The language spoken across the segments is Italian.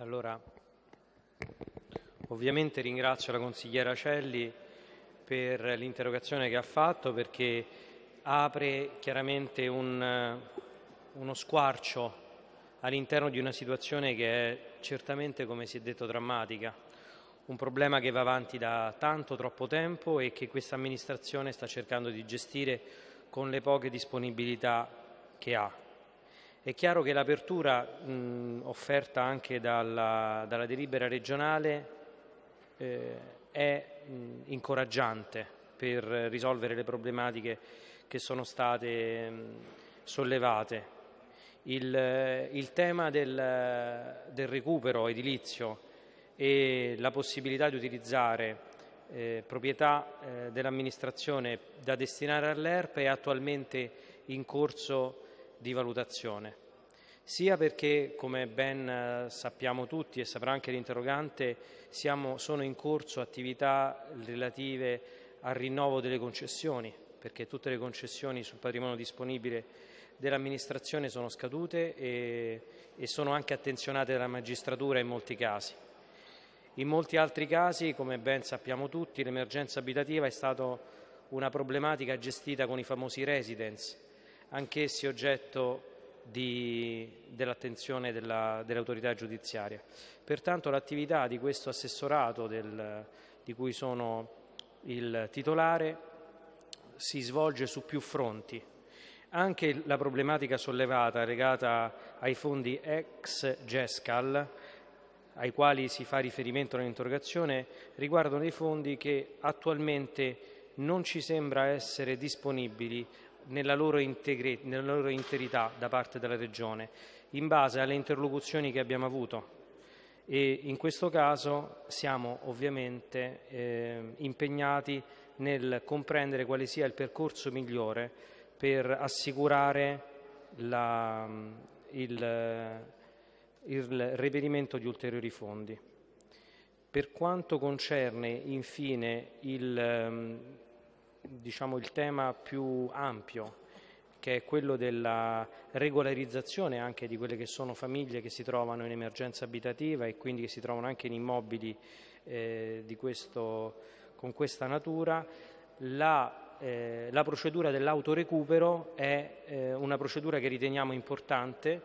Allora, ovviamente ringrazio la consigliera Celli per l'interrogazione che ha fatto perché apre chiaramente un, uno squarcio all'interno di una situazione che è certamente, come si è detto, drammatica. Un problema che va avanti da tanto, troppo tempo e che questa amministrazione sta cercando di gestire con le poche disponibilità che ha. È chiaro che l'apertura offerta anche dalla, dalla, delibera regionale eh, è mh, incoraggiante per risolvere le problematiche che sono state mh, sollevate. Il, il tema del, del, recupero edilizio e la possibilità di utilizzare eh, proprietà eh, dell'amministrazione da destinare all'ERP è attualmente in corso di valutazione, sia perché, come ben eh, sappiamo tutti e saprà anche l'interrogante, sono in corso attività relative al rinnovo delle concessioni, perché tutte le concessioni sul patrimonio disponibile dell'amministrazione sono scadute e, e sono anche attenzionate dalla magistratura in molti casi. In molti altri casi, come ben sappiamo tutti, l'emergenza abitativa è stata una problematica gestita con i famosi residence, anch'essi oggetto dell'attenzione della, dell'autorità giudiziaria. Pertanto l'attività di questo assessorato del, di cui sono il titolare si svolge su più fronti. Anche la problematica sollevata legata ai fondi ex GESCAL, ai quali si fa riferimento nell'interrogazione, riguardano dei fondi che attualmente non ci sembra essere disponibili nella loro, integri, nella loro interità da parte della Regione, in base alle interlocuzioni che abbiamo avuto. E in questo caso siamo ovviamente eh, impegnati nel comprendere quale sia il percorso migliore per assicurare la, il, il reperimento di ulteriori fondi. Per quanto concerne infine il, diciamo, il tema più ampio, che è quello della regolarizzazione anche di quelle che sono famiglie che si trovano in emergenza abitativa e quindi che si trovano anche in immobili eh, questo, con questa natura, la, eh, la procedura dell'autorecupero è eh, una procedura che riteniamo importante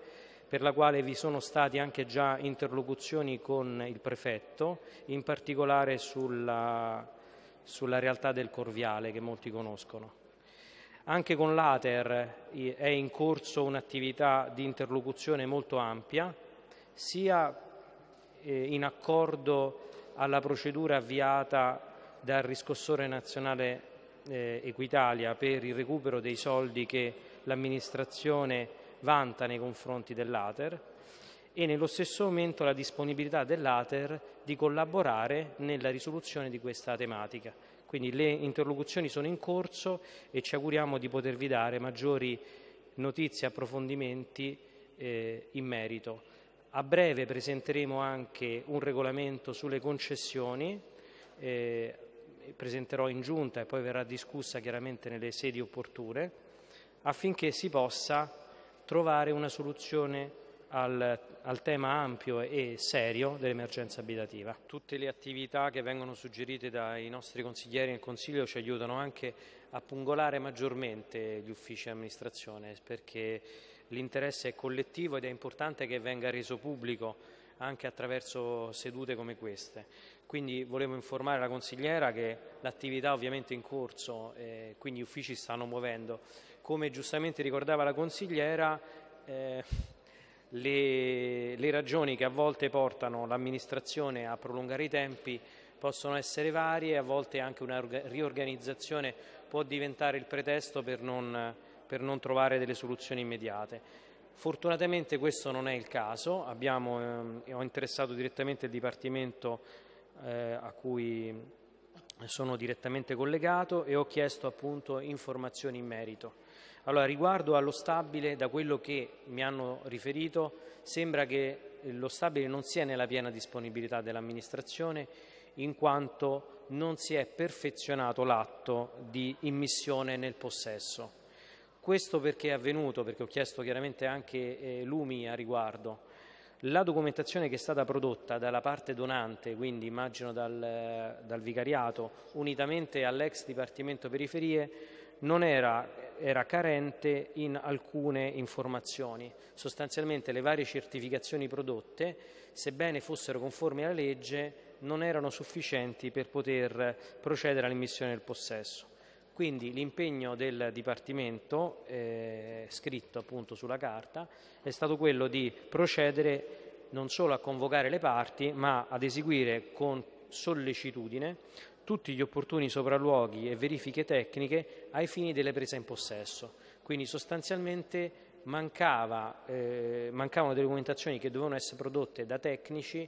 per la quale vi sono state anche già interlocuzioni con il prefetto, in particolare sulla sulla realtà del Corviale che molti conoscono. Anche con l'Ater è in corso un'attività di interlocuzione molto ampia, sia eh, in accordo alla procedura avviata dal riscossore nazionale eh, Equitalia per il recupero dei soldi che l'amministrazione vanta nei confronti dell'Ater e nello stesso momento la disponibilità dell'Ater di collaborare nella risoluzione di questa tematica. Quindi le interlocuzioni sono in corso e ci auguriamo di potervi dare maggiori notizie e approfondimenti eh, in merito. A breve presenteremo anche un regolamento sulle concessioni, eh, presenterò in giunta e poi verrà discussa chiaramente nelle sedi opportune, affinché si possa trovare una soluzione al, al, tema ampio e serio dell'emergenza abitativa. Tutte le attività che vengono suggerite dai nostri consiglieri nel Consiglio ci aiutano anche a pungolare maggiormente gli uffici di amministrazione perché l'interesse è collettivo ed è importante che venga reso pubblico anche attraverso sedute come queste. Quindi volevo informare la consigliera che l'attività ovviamente è in corso, eh, quindi gli uffici stanno muovendo. Come giustamente ricordava la consigliera, eh, le, le ragioni che a volte portano l'amministrazione a prolungare i tempi possono essere varie, a volte anche una riorganizzazione può diventare il pretesto per non, per non trovare delle soluzioni immediate. Fortunatamente questo non è il caso, Abbiamo, eh, ho interessato direttamente il Dipartimento eh, a cui sono direttamente collegato e ho chiesto appunto informazioni in merito. Allora, riguardo allo stabile, da quello che mi hanno riferito, sembra che lo stabile non sia nella piena disponibilità dell'amministrazione in quanto non si è perfezionato l'atto di immissione nel possesso. Questo perché è avvenuto, perché ho chiesto chiaramente anche eh, Lumi a riguardo. La documentazione che è stata prodotta dalla parte donante, quindi immagino dal, dal vicariato, unitamente all'ex Dipartimento Periferie, non era, era, carente in alcune informazioni. Sostanzialmente le varie certificazioni prodotte, sebbene fossero conformi alla legge, non erano sufficienti per poter procedere all'immissione del possesso. Quindi l'impegno del Dipartimento, eh, scritto appunto sulla carta, è stato quello di procedere non solo a convocare le parti, ma ad eseguire con sollecitudine tutti gli opportuni sopralluoghi e verifiche tecniche ai fini delle prese in possesso. Quindi sostanzialmente mancava, eh, mancavano delle documentazioni che dovevano essere prodotte da tecnici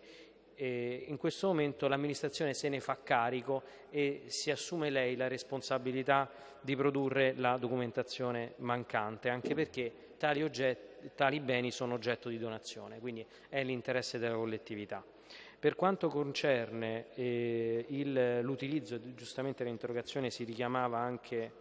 eh, in questo momento l'amministrazione se ne fa carico e si assume lei la responsabilità di produrre la documentazione mancante, anche perché tali, oggetti, tali beni sono oggetto di donazione, quindi è l'interesse della collettività. Per quanto concerne eh, l'utilizzo, giustamente l'interrogazione si richiamava anche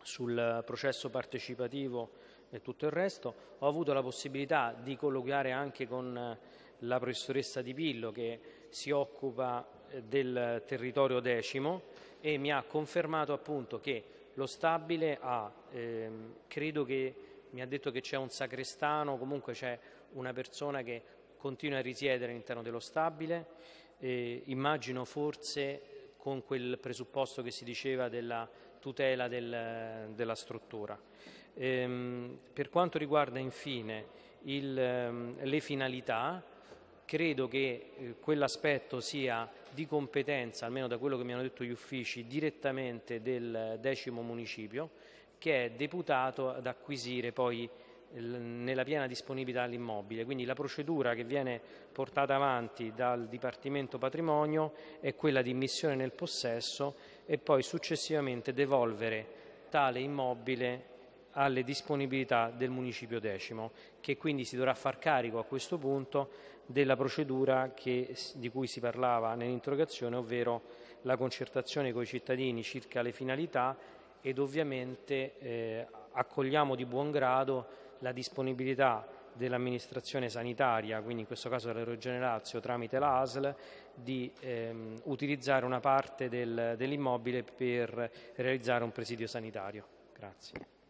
sul processo partecipativo e tutto il resto, ho avuto la possibilità di colloquiare anche con la professoressa Di Pillo che si occupa eh, del territorio decimo e mi ha confermato appunto che lo stabile ha, ehm, credo che mi ha detto che c'è un sacrestano, comunque c'è una persona che continua a risiedere all'interno dello stabile, eh, immagino forse con quel presupposto che si diceva della tutela del, della struttura. Ehm, per quanto riguarda infine il, ehm, le finalità, credo che eh, quell'aspetto sia di competenza, almeno da quello che mi hanno detto gli uffici, direttamente del decimo municipio, che è deputato ad acquisire poi nella piena disponibilità l'immobile. Quindi la procedura che viene portata avanti dal Dipartimento Patrimonio è quella di immissione nel possesso e poi successivamente devolvere tale immobile alle disponibilità del municipio decimo, che quindi si dovrà far carico a questo punto della procedura che, di cui si parlava nell'interrogazione, ovvero la concertazione con i cittadini circa le finalità ed ovviamente eh, accogliamo di buon grado la disponibilità dell'amministrazione sanitaria, quindi in questo caso della Regione Lazio tramite la ASL, di ehm, utilizzare una parte del, dell'immobile per realizzare un presidio sanitario. Grazie.